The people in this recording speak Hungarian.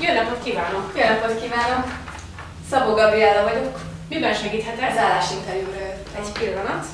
Jó napot kívánok! Jó napot kívánok! Szabó Gabriella vagyok. Miben segíthetek? Az állásinterjúra. Egy pillanat.